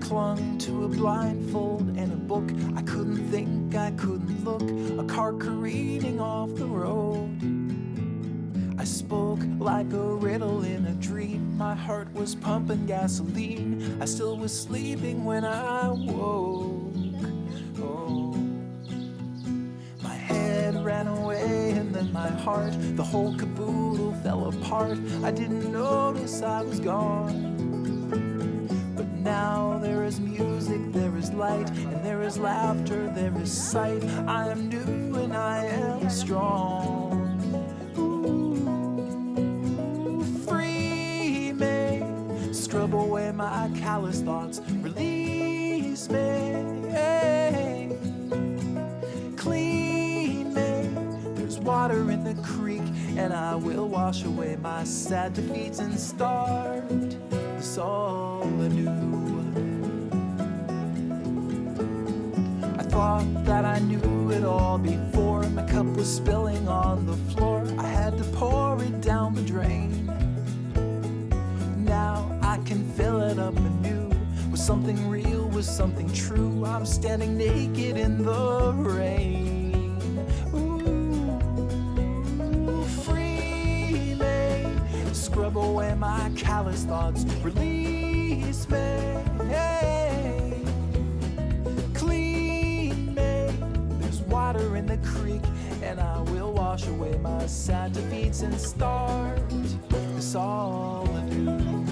clung to a blindfold and a book. I couldn't think, I couldn't look. A car careening off the road. I spoke like a riddle in a dream. My heart was pumping gasoline. I still was sleeping when I woke. Oh. My head ran away and then my heart, the whole caboodle fell apart. I didn't notice I was gone. But now music, there is light, and there is laughter, there is sight. I am new and I am strong. Ooh, free me, scrub away my callous thoughts, release me, clean me. There's water in the creek, and I will wash away my sad defeats and start this all anew. Thought that I knew it all before. My cup was spilling on the floor. I had to pour it down the drain. Now I can fill it up anew with something real, with something true. I'm standing naked in the rain. Scrub away my callous thoughts, release me. Wash away my sad defeats and start this all anew.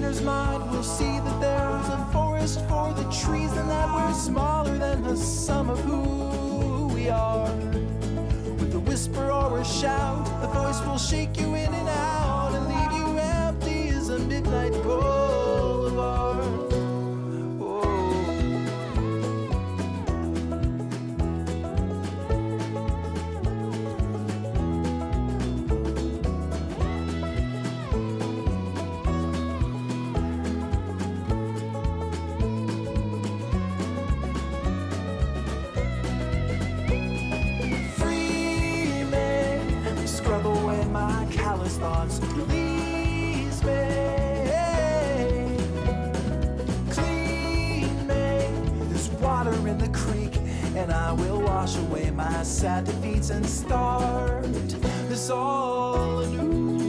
Beginner's mind will see that there's a forest for the trees, and that we're smaller than the sum of who we are. With a whisper or a shout, the voice will shake you in and out and leave you empty as a midnight boulevard. I will wash away my sad defeats and start this all anew.